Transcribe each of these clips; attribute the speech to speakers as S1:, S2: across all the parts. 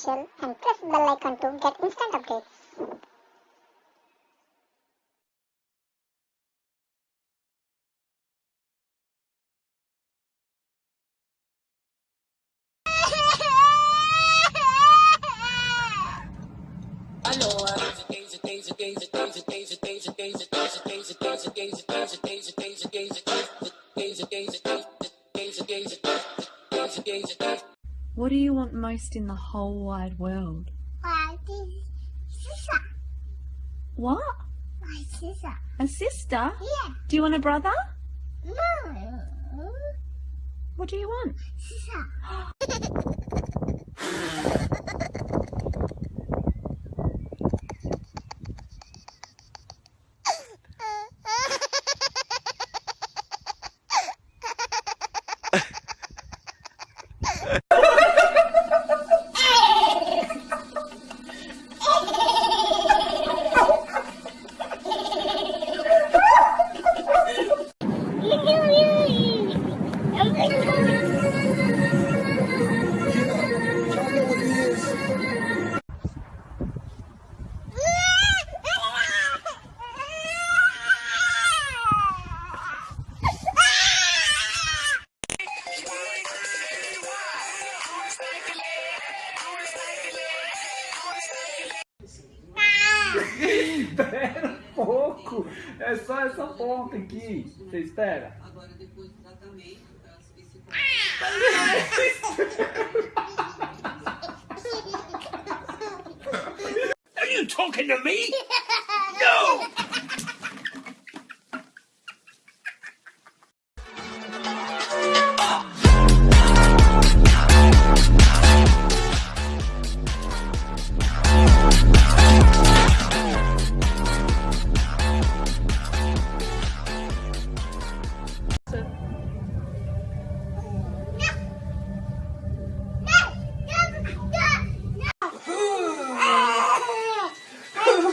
S1: official and press the bell icon to get instant updates.
S2: What do you want most in the whole wide world?
S1: My sister.
S2: What?
S1: My sister.
S2: A sister?
S1: Yeah.
S2: Do you want a brother?
S1: No.
S2: What do you want?
S1: Sister.
S3: Espera um pouco. É só essa ponta aqui. Você espera. Are you talking to me?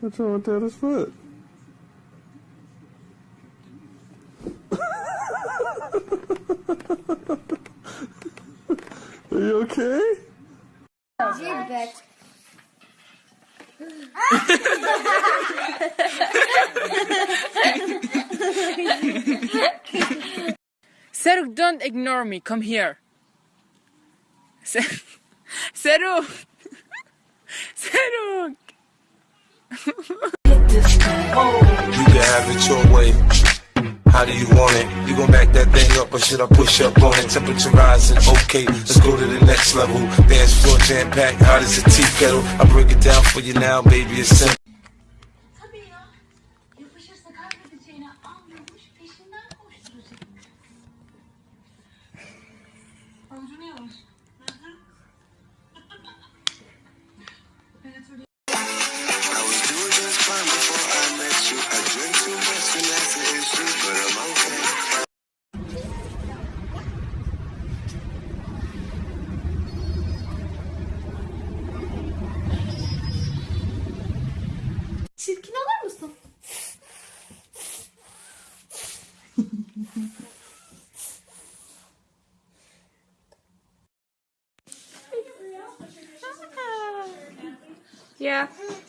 S4: What's wrong with Taylor's foot? Are you okay?
S5: Seruk, don't ignore me. Come here. Ser- Seruk! Seruk!
S6: You can have it your way. How do you want it? You gon' back that thing up or should I push up on it? Temperature rising, okay, let's go to the next level. Dance floor jam packed, hot as a tea kettle. I break it down for you now, baby, it's simple.
S1: Пока.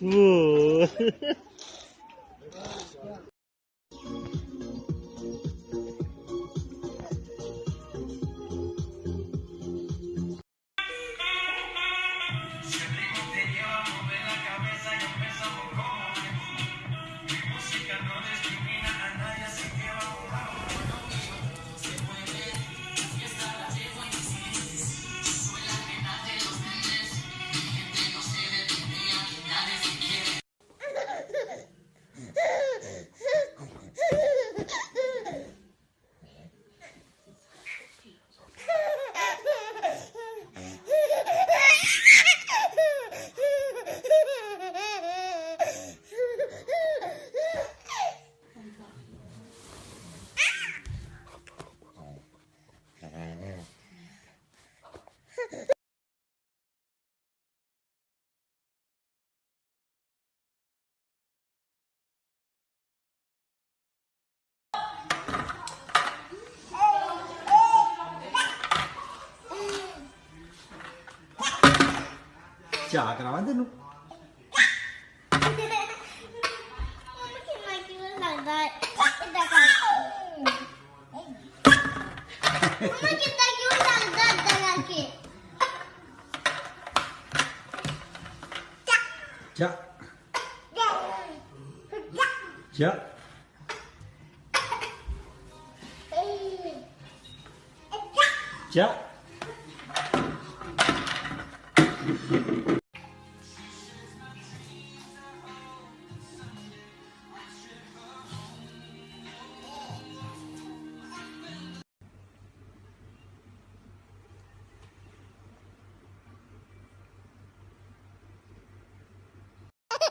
S1: う。chakra, ma
S3: non... Come che